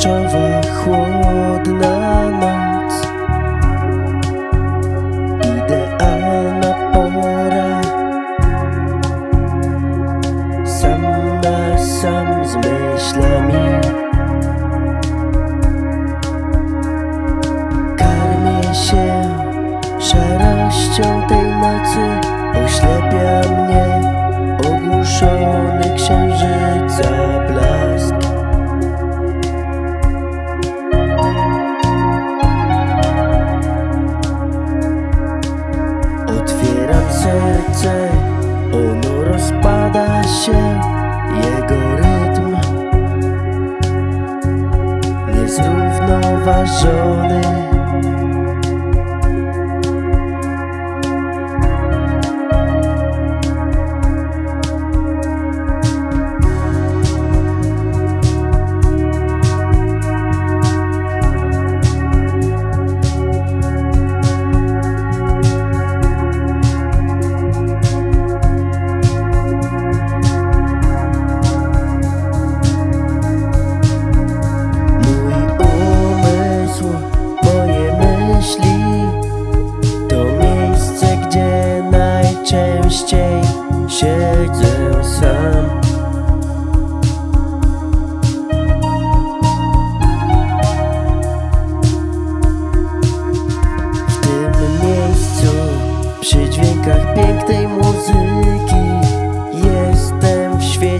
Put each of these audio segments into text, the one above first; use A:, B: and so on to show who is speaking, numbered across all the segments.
A: deszczowa, chłodna noc. Idealna pora. Sam na sam z myślami. Karmię się szarością tej nocy. Oślepia mnie ogłuszony księżyca blask serce, ono rozpada się, jego rytm niezrównoważony.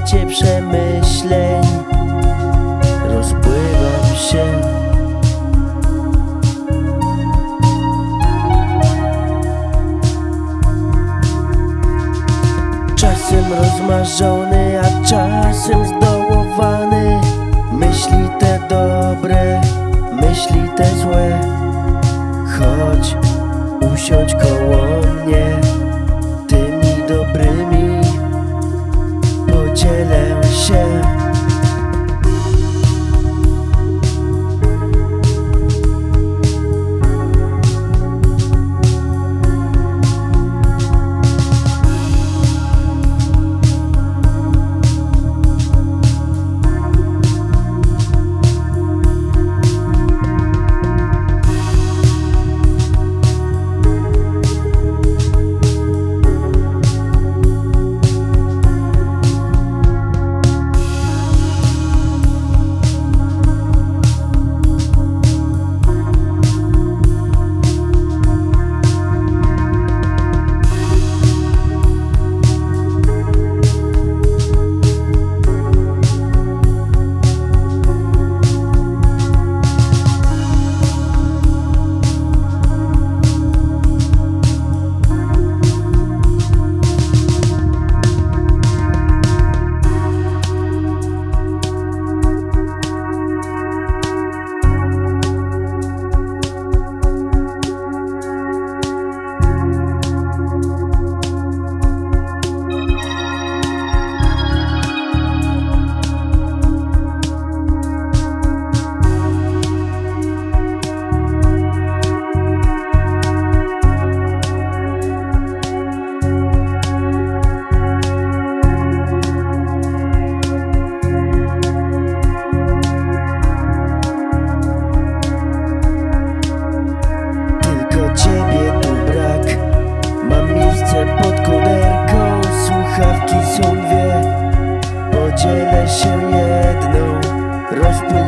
A: Świecie przemyśleń. Rozpływam się. Czasem rozmarzony, a czasem zdołowany. Myśli te dobre, myśli te złe. Chodź, usiądź koło mnie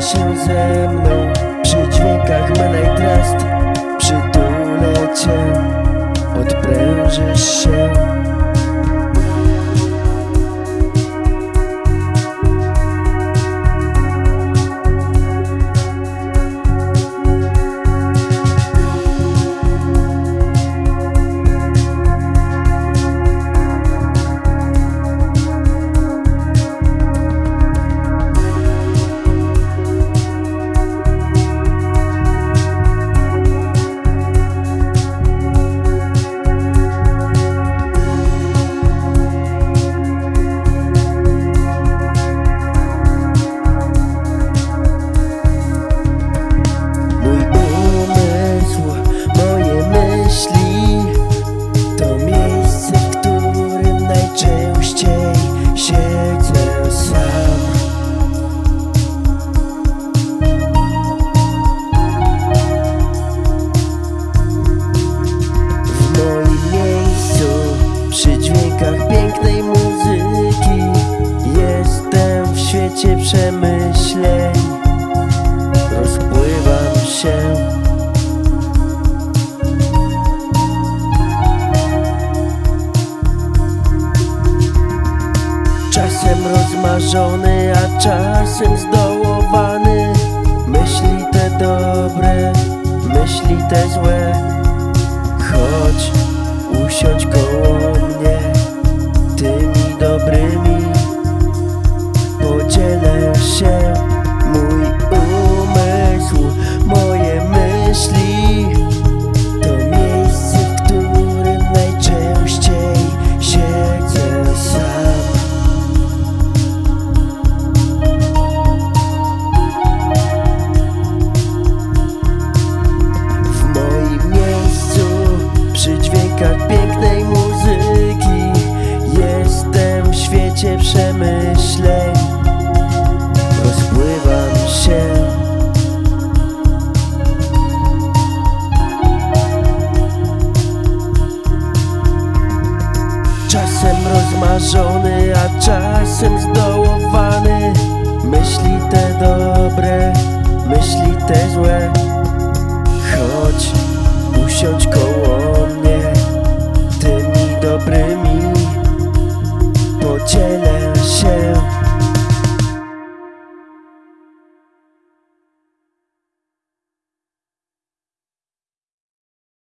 A: się ze mną. Przy dźwiękach I Trust Przytulę cię. Odprężysz się się. Czasem rozmarzony, a czasem zdołowany. Myśli te dobre, myśli te złe. Chodź, usiądź koło mnie Tymi dobrymi. Podzielę się. Czasem rozmarzony, a czasem zdołowany. Myśli te dobre, myśli te złe. Chodź, usiądź koło